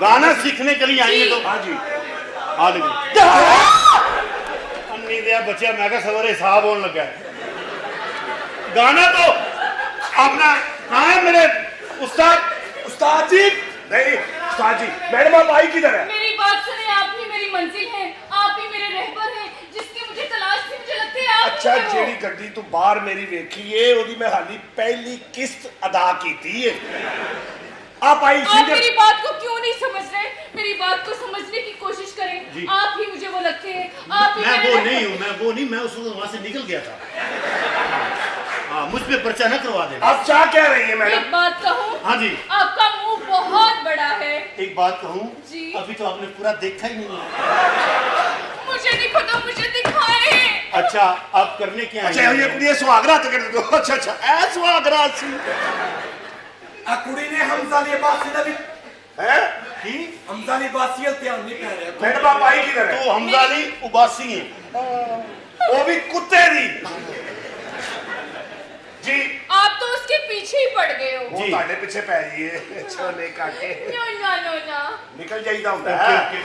گانا سیکھنے کے لیے آئیے جی۔ تو۔ ہاں جی۔ ہاں جی۔ امی دیا بچے میں کہا سورے حساب ہونے لگا ہے۔ گانا تو اپنا کہاں ہے میرے استاد؟ استاد جی؟ نہیں استاد جی میڈم آپ آئی کدھر ہے؟ میری بات سنیں آپ ہی میری منزل ہے آپ ہی میرے رہبر ہیں جس کی مجھے تلاش تھی مجھے لگتے ہیں آپ اچھا جیڑی گڈی تو بار میری ویکھی ہے اودی میں حالی پہلی قسط ادا کی تھی۔ ہے آپ آئی آپ میری بات کو کیوں نہیں سمجھ رہے؟ میری بات کو سمجھنے کی کوشش کریں۔ جی۔ آپ ہی مجھے وہ لگتے ہیں میں وہ نہیں ہوں میں وہ نہیں میں اس وقت وہاں سے نکل گیا تھا۔ ہاں، مجھ پہ پرچہ نہ کروا دیں آپ کیا کہہ رہی ہیں میڈم؟ ایک بات کہوں؟ ہاں جی۔ آپ کا منہ بہت بڑا ہے۔ ایک بات کہوں؟ جی۔ ابھی تو آپ نے پورا دیکھا ہی نہیں۔ مجھے نہیں پتا مجھے دکھائے اچھا آپ کرنے کیا ہیں اچھا یہ سواگرہ تکڑ دو۔ اچھا اچھا اے سواگرہ سی۔ ਕੁੜੀ ਨੇ ਹਮਜ਼ਾ ਦੀ ਬਾਸੀ ਦਾ ਵੀ ਹੈ ਕੀ ਹਮਜ਼ਾ ਦੀ ਬਾਸੀ ਦਾ ਧਿਆਨ ਨਹੀਂ ਪੈ ਰਿਹਾ ਮੇਰੇ ਬਾਬਾ ਹੀ ਕਿਧਰ ਹੈ ਤੂੰ ਹਮਜ਼ਾ ਦੀ ਉਬਾਸੀ ਹੈ ਉਹ ਵੀ ਕੁੱਤੇ جی۔ آپ تو اس کے پیچھے ہی پڑ گئے ہو۔ وہ تاڑے پیچھے پہ جی ہے۔ چھونے کاٹے۔ نو نو نو نکل جائی دا ہوتا ہے